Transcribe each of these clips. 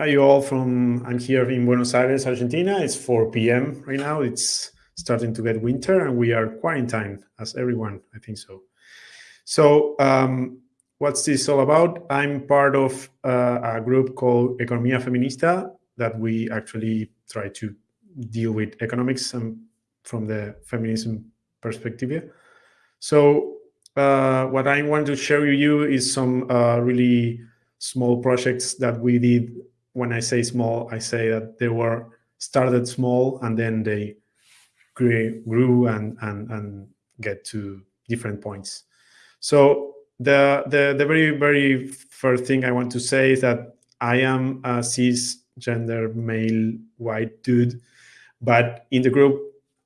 Hi, you all from, I'm here in Buenos Aires, Argentina. It's 4 p.m. right now. It's starting to get winter and we are quarantined as everyone, I think so. So um, what's this all about? I'm part of uh, a group called Economía Feminista that we actually try to deal with economics and from the feminism perspective. So uh, what I want to share with you is some uh, really small projects that we did when I say small, I say that they were started small and then they grew, grew and, and, and get to different points. So the, the, the very, very first thing I want to say is that I am a cisgender male white dude, but in the group,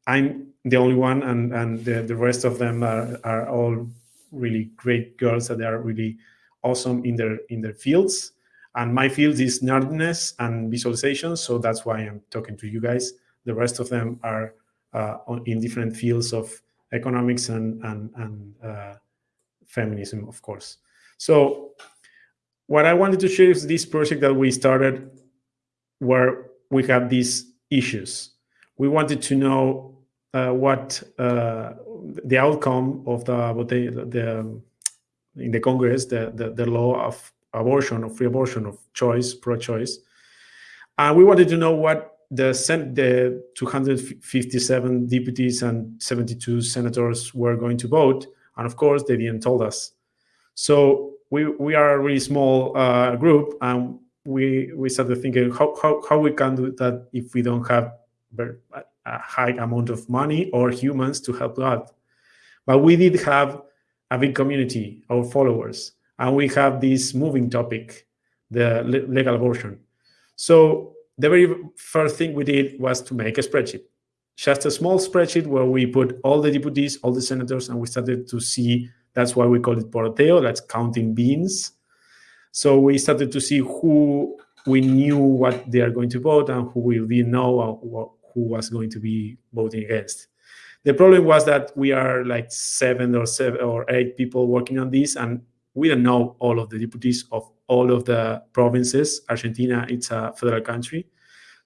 I'm the only one and, and the, the rest of them are, are all really great girls that are really awesome in their in their fields and my field is nerdiness and visualization, so that's why I'm talking to you guys. The rest of them are uh, in different fields of economics and, and, and uh, feminism, of course. So what I wanted to share is this project that we started where we have these issues. We wanted to know uh, what uh, the outcome of the, the, the in the Congress, the, the, the law of abortion or free abortion of choice, pro-choice. And we wanted to know what the, the 257 deputies and 72 senators were going to vote. And of course, they didn't tell us. So we, we are a really small uh, group and we, we started thinking how, how, how we can do that if we don't have a high amount of money or humans to help out. But we did have a big community, our followers and we have this moving topic, the legal abortion. So the very first thing we did was to make a spreadsheet, just a small spreadsheet where we put all the deputies, all the senators, and we started to see, that's why we call it poroteo, that's counting beans. So we started to see who we knew what they are going to vote and who we didn't know who was going to be voting against. The problem was that we are like seven or seven or eight people working on this, and we don't know all of the deputies of all of the provinces. Argentina, it's a federal country.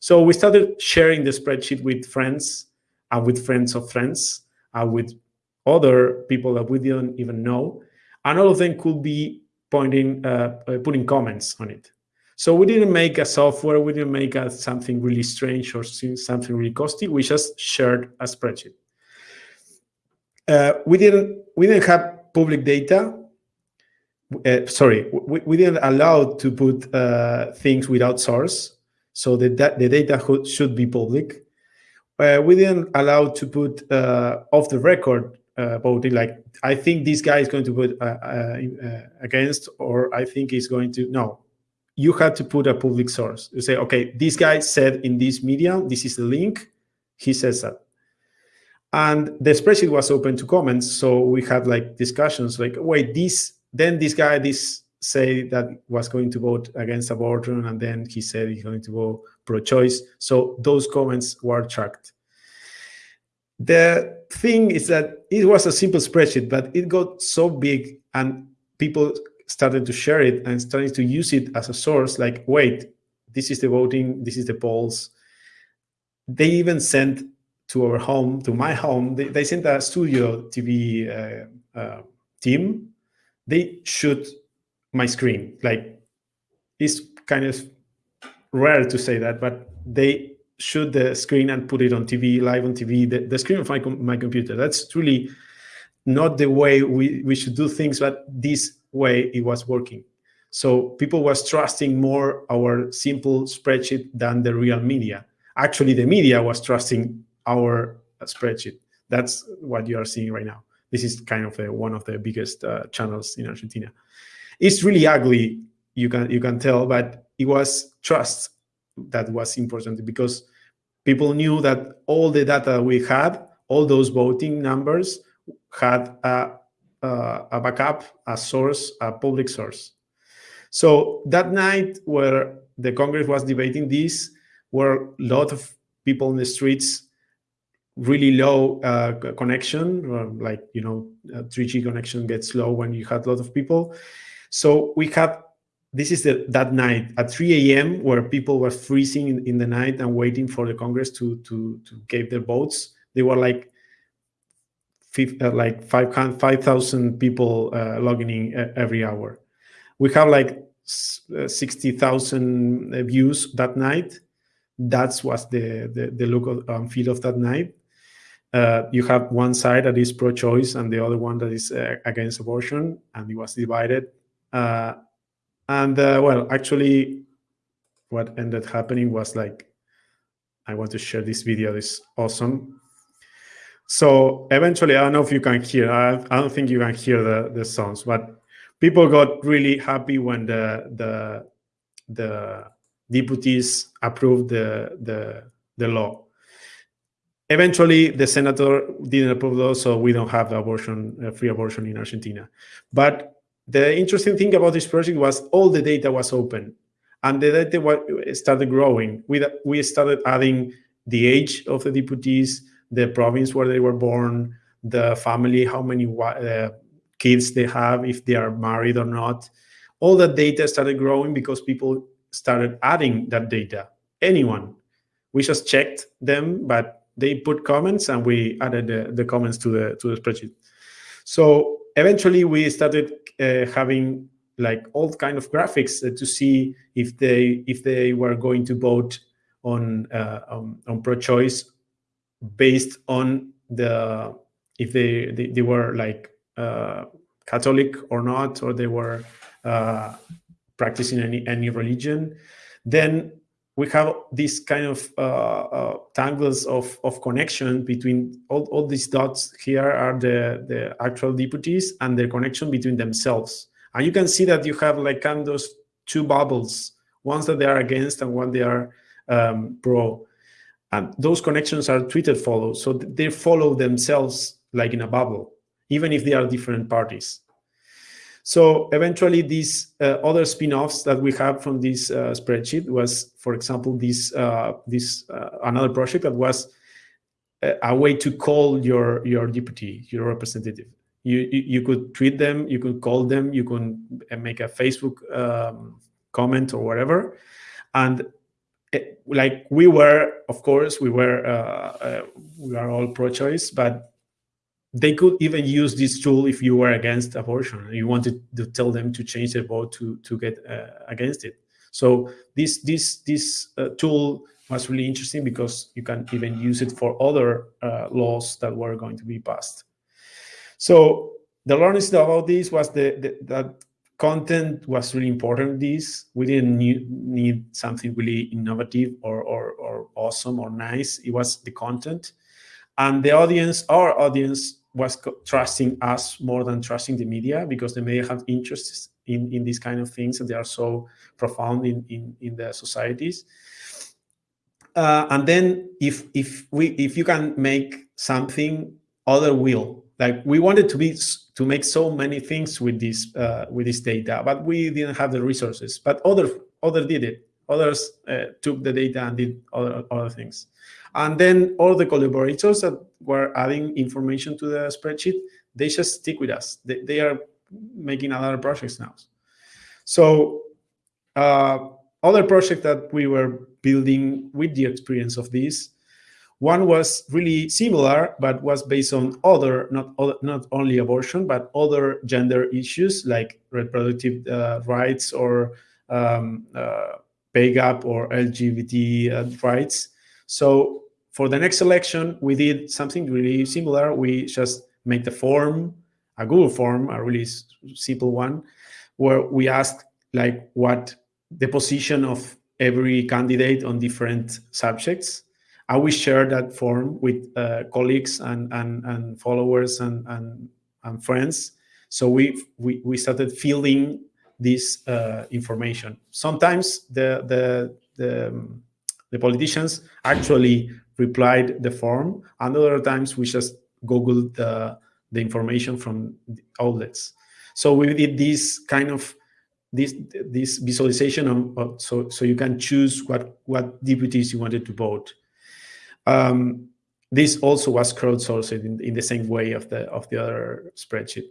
So we started sharing the spreadsheet with friends and with friends of friends and with other people that we didn't even know. And all of them could be pointing, uh, uh putting comments on it. So we didn't make a software, we didn't make a, something really strange or something really costly. We just shared a spreadsheet. Uh, we didn't we didn't have public data uh, sorry, we, we, didn't allow to put uh, things without source. So the, the data should be public. Uh, we didn't allow to put uh, off the record voting, like, I think this guy is going to put uh, uh, against, or I think he's going to, no. You had to put a public source. You say, okay, this guy said in this media, this is the link, he says that. And the spreadsheet was open to comments. So we had like discussions like, wait, this then this guy this say that was going to vote against abortion and then he said he's going to vote pro-choice. So those comments were tracked. The thing is that it was a simple spreadsheet but it got so big and people started to share it and started to use it as a source like wait this is the voting this is the polls. They even sent to our home to my home they, they sent a studio tv uh, uh, team they shoot my screen. Like it's kind of rare to say that, but they shoot the uh, screen and put it on TV, live on TV, the, the screen of my, my computer. That's really not the way we, we should do things, but this way it was working. So people was trusting more our simple spreadsheet than the real media. Actually, the media was trusting our spreadsheet. That's what you are seeing right now. This is kind of a, one of the biggest uh, channels in Argentina. It's really ugly, you can you can tell, but it was trust that was important because people knew that all the data we had, all those voting numbers, had a, a, a backup, a source, a public source. So that night where the Congress was debating this, were a lot of people in the streets really low uh, connection, like, you know, 3G connection gets slow when you had a lot of people. So we had this is the, that night at 3 a.m. where people were freezing in, in, the night and waiting for the Congress to to to give their votes. They were like uh, like 5,000 people uh, logging in every hour. We have like uh, 60,000 views that night. That's was the, the, the look um, feel of that night. Uh, you have one side that is pro-choice and the other one that is uh, against abortion, and it was divided. Uh, and well, actually, what ended happening was like, I want to share this video. It's awesome. So eventually, I don't know if you can hear. I, I don't think you can hear the the sounds, but people got really happy when the the the deputies approved the the the law. Eventually, the senator didn't approve those, so we don't have abortion, uh, free abortion in Argentina. But the interesting thing about this project was all the data was open, and the data started growing. We we started adding the age of the deputies, the province where they were born, the family, how many uh, kids they have, if they are married or not. All that data started growing because people started adding that data. Anyone. We just checked them, but they put comments and we added the, the comments to the to the spreadsheet. So eventually we started uh, having like all kind of graphics uh, to see if they if they were going to vote on uh, on, on pro-choice based on the if they they, they were like uh, Catholic or not, or they were uh, practicing any any religion, then we have this kind of uh, uh, tangles of, of connection between all, all these dots here are the, the actual deputies and the connection between themselves. And you can see that you have like kind of those two bubbles, ones that they are against and one they are um, pro. And those connections are Twitter follow. So they follow themselves like in a bubble, even if they are different parties. So eventually these uh, other spin-offs that we have from this uh, spreadsheet was, for example, this, uh, this uh, another project that was a, a, way to call your, your deputy, your representative. You, you, you, could tweet them, you could call them, you uh, make a Facebook um, comment or whatever. And it, like we were, of course, we were uh, uh, we are all pro-choice, but they could even use this tool if you were against abortion and you wanted to tell them to change their vote to to get uh, against it. So this this this uh, tool was really interesting because you can even use it for other uh, laws that were going to be passed. So the learning about this was the, the that content was really important this we didn't need, something really innovative or, or, or awesome or nice it was the content and the audience our audience was trusting us more than trusting the media because the media have interests in in these kind of things and they are so profound in in, in the societies uh, and then if if we if you can make something other will like we wanted to be to make so many things with this uh, with this data, but we didn't have the resources. But other other did it. Others uh, took the data and did other other things. And then all the collaborators that were adding information to the spreadsheet, they just stick with us. They, they are making other projects now. So uh, other project that we were building with the experience of this one was really similar, but was based on other, not, other, not only abortion, but other gender issues like reproductive uh, rights or um, uh, pay gap or LGBT uh, rights. So for the next election, we did something really similar. We just made the form, a Google form, a really simple one, where we asked like what the position of every candidate on different subjects I will share that form with uh, colleagues and, and, and followers and, and, and friends. So we, we, we started filling this uh, information. Sometimes the, the, the, the, politicians actually replied the form, and other times we just Googled the, the information from the outlets. So we did this kind of this this visualization so so you can choose what what deputies you wanted to vote um, this also was crowdsourced in, in the same way of the of the other spreadsheet.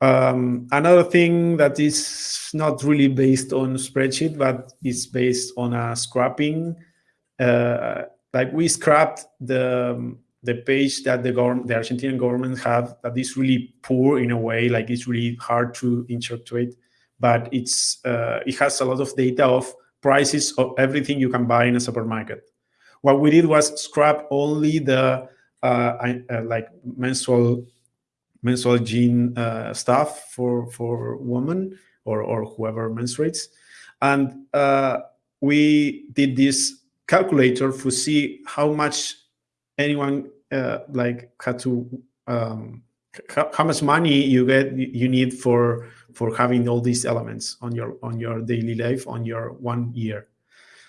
Um, another thing that is not really based on spreadsheet, but is based on a scrapping. Uh, like we scrapped the the page that the government, the Argentinian government have that is really poor in a way, like it's really hard to interpret, but it's uh, it has a lot of data of prices of everything you can buy in a supermarket. What we did was scrap only the uh, uh, like menstrual menstrual gene uh, stuff for for women or or whoever menstruates, and uh, we did this calculator to see how much anyone uh, like had to um, how, much money you get you need for for having all these elements on your on your daily life on your one year.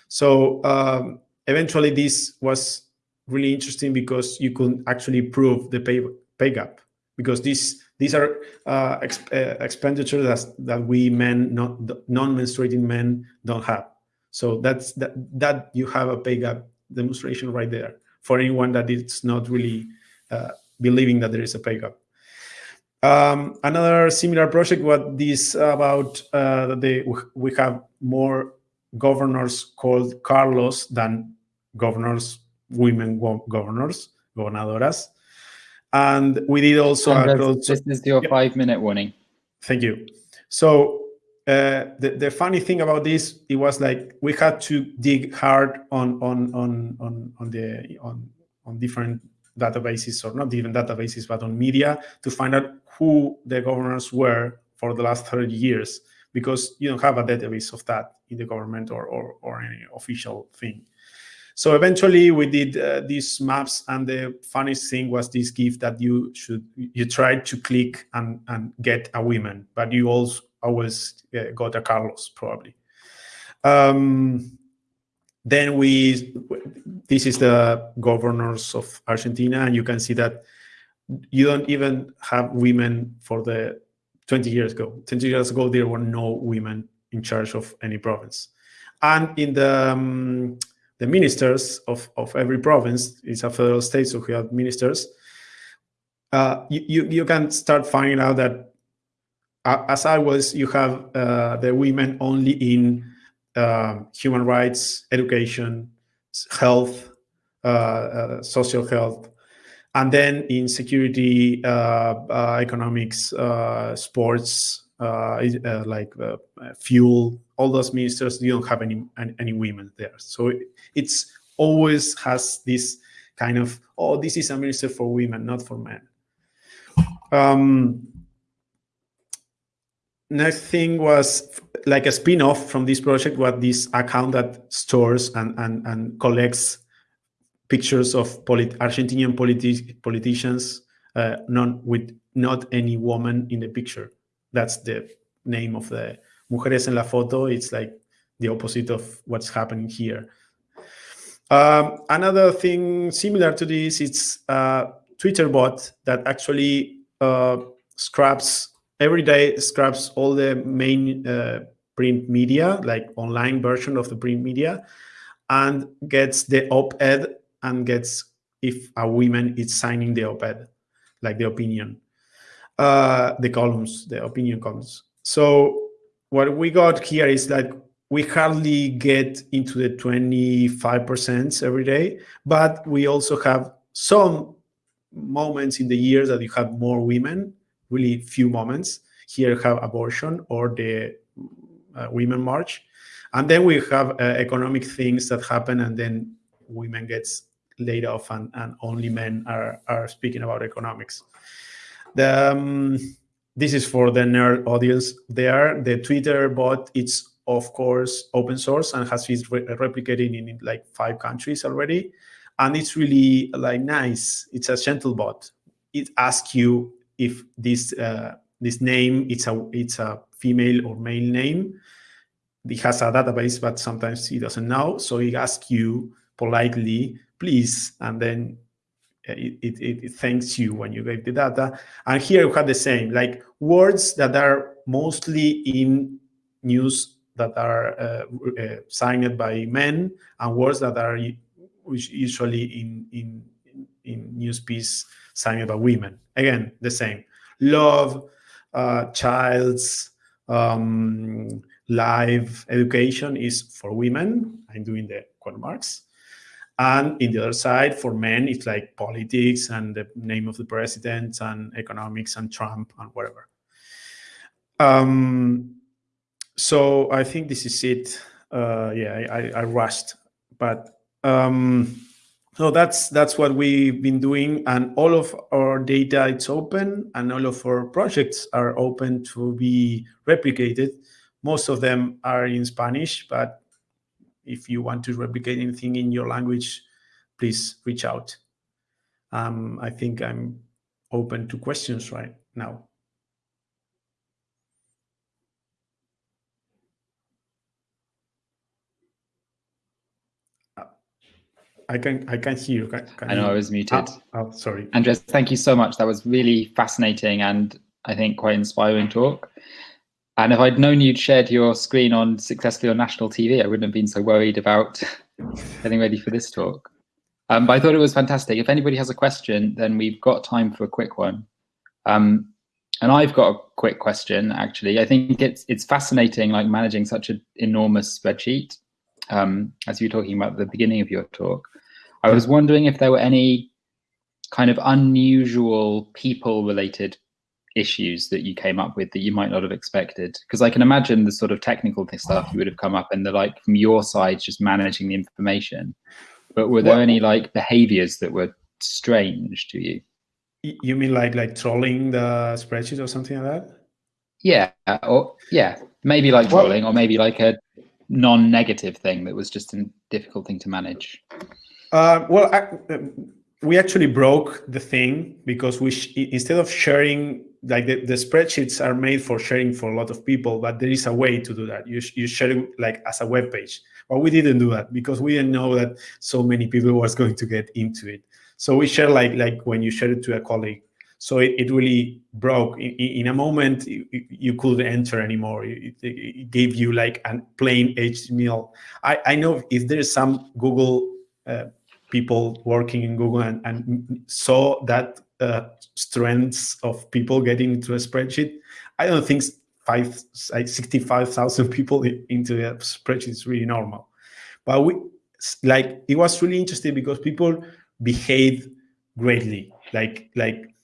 So um, eventually this was really interesting because you could actually prove the pay pay gap because these these are uh, exp uh, expenditures that, that we men not non-menstruating men don't have so that's that that you have a pay gap demonstration right there for anyone that is not really uh, believing that there is a pay gap. Um, another similar project, what this about uh, they, we have more governors called Carlos than governors, women governors, gobernadoras. And we did also. this is your five minute warning. Thank you. So uh, the, the funny thing about this, it was like we had to dig hard on on on on on the on on different databases or not even databases, but on media to find out who the governors were for the last 30 years, because you don't have a database of that in the government or or, or any official thing. So eventually we did uh, these maps and the funniest thing was this gift that you should, you tried to click and, and get a woman, but you also always uh, got a Carlos probably. Um, then we, this is the governors of Argentina, and you can see that you don't even have women for the 20 years ago. 20 years ago, there were no women in charge of any province. And in the um, the ministers of, of every province, it's a federal state, so we have ministers, uh, you, you, you can start finding out that as I was, you have uh, the women only in uh, human rights, education, health, uh, uh social health, and then in security, uh, uh, economics, sports, like fuel, all those ministers, you don't have any, any, women there. So it's always has this kind of, oh, this is a minister for women, not for men. Um, next thing was like a spin-off from this project what this account that stores and and, and collects pictures of polit argentinian politi politicians uh, non with not any woman in the picture that's the name of the mujeres en la foto. It's like the opposite of what's happening here. Um, another thing similar to this it's a twitter bot that actually uh, scraps every day scraps all the main uh, print media, like online version of the print media, and gets the op-ed and gets if a woman is signing the op-ed, like the opinion, uh, the columns, the opinion columns. So what we got here is that we hardly get into the 25% every day, but we also have some moments in the year that you have more women really few moments. Here have abortion or the uh, women march. And then we have uh, economic things that happen and then women gets laid off and, and only men are, are speaking about economics. The, um, this is for the nerd audience there. The Twitter bot, it's of course open source and has been re replicated in like five countries already. And it's really like nice. It's a gentle bot. It asks you if this uh, this name it's a it's a female or male name. It has a database, but sometimes it doesn't know. So it asks you politely, please, and then it, it, it, thanks you when you get the data. And here you have the same, like words that are mostly in news that are uh, uh, signed by men and words that are usually in, in, in news piece signed by women. Again, the same. Love, uh, child's um, live education is for women. I'm doing the quote marks. And in the other side, for men, it's like politics and the name of the president and economics and Trump and whatever. Um, so I think this is it. Uh, yeah, I, I, rushed, but um, so that's that's what we've been doing, and all of our data it's open, and all of our projects are open to be replicated. Most of them are in Spanish, but if you want to replicate anything in your language, please reach out. Um, I think I'm open to questions right now. I can I can hear you. Can, can I know you? I was muted. Oh, oh, sorry. Andres, thank you so much. That was really fascinating and I think quite inspiring talk. And if I'd known you'd shared your screen on successfully on national TV, I wouldn't have been so worried about getting ready for this talk. Um, but I thought it was fantastic. If anybody has a question, then we've got time for a quick one. Um, and I've got a quick question, actually. I think it's it's fascinating, like managing such an enormous spreadsheet, um, as you were talking about at the beginning of your talk. I was wondering if there were any kind of unusual people related issues that you came up with that you might not have expected? Because i can imagine the sort of technical stuff you would have come up and the like from your side just managing the information. But were there well, any like behaviors that were strange to you? You mean like like trolling the spreadsheet or something like that? Yeah or yeah. Maybe like well, trolling or maybe like a non-negative thing that was just a difficult thing to manage. Uh, well, I, we actually broke the thing because we instead of sharing, like the, the spreadsheets are made for sharing for a lot of people, but there is a way to do that. You, you share it like as a web page. But we didn't do that because we didn't know that so many people was going to get into it. So we share like like when you share it to a colleague. So it, it really broke. In, in a moment, you, you, couldn't enter anymore. It, it, gave you like a plain HTML. I, I know if there's some Google uh, people working in Google and, and saw that uh, strengths of people getting into a spreadsheet. I don't think five, like 65,000 people into a spreadsheet is really normal. But we, like, it was really interesting because people behaved greatly. Like, like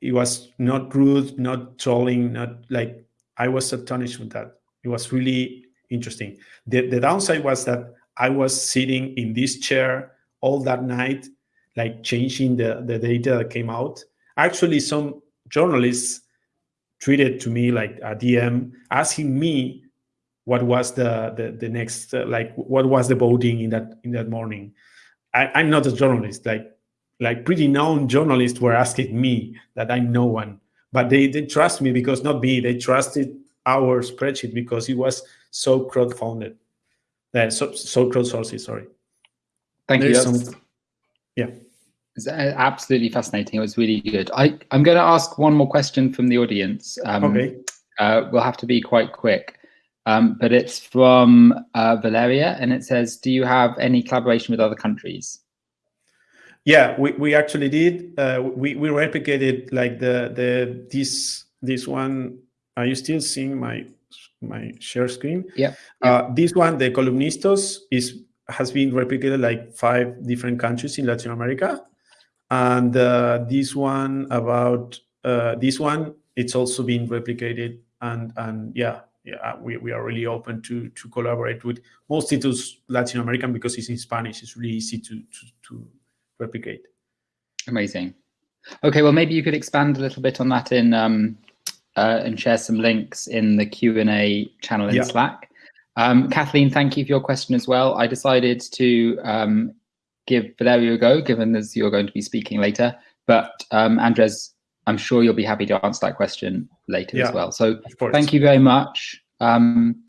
it was not rude, not trolling, not like, I was astonished with that. It was really interesting. The, the downside was that I was sitting in this chair all that night, like changing the, the data that came out. Actually, some journalists tweeted to me like a DM asking me what was the the, the next uh, like what was the voting in that in that morning. I, am not a journalist. Like like pretty known journalists were asking me that I'm no one, but they they trust me because not me. They trusted our spreadsheet because it was so crowd-funded. Uh, so, so crowdsourced, sorry. Thank you. Some, yeah. It's absolutely fascinating. It was really good. I, I'm going to ask one more question from the audience. Um, okay. Uh, we'll have to be quite quick. Um, but it's from uh, Valeria, and it says, "Do you have any collaboration with other countries?" Yeah, we, we actually did. Uh, we we replicated like the the this this one. Are you still seeing my my share screen? Yeah. yeah. Uh, this one, the columnistas, is has been replicated like five different countries in Latin America. And uh, this one about uh, this one, it's also been replicated. And and yeah, yeah, we, we are really open to to collaborate with mostly to Latin American because it's in Spanish. It's really easy to to, to replicate. Amazing. Okay, well, maybe you could expand a little bit on that in um, uh, and share some links in the Q and A channel in yeah. Slack. Um, Kathleen, thank you for your question as well. I decided to um, give Valerio a go, given as you're going to be speaking later. But um, Andres, I'm sure you'll be happy to answer that question later yeah, as well. So thank you very much. Um,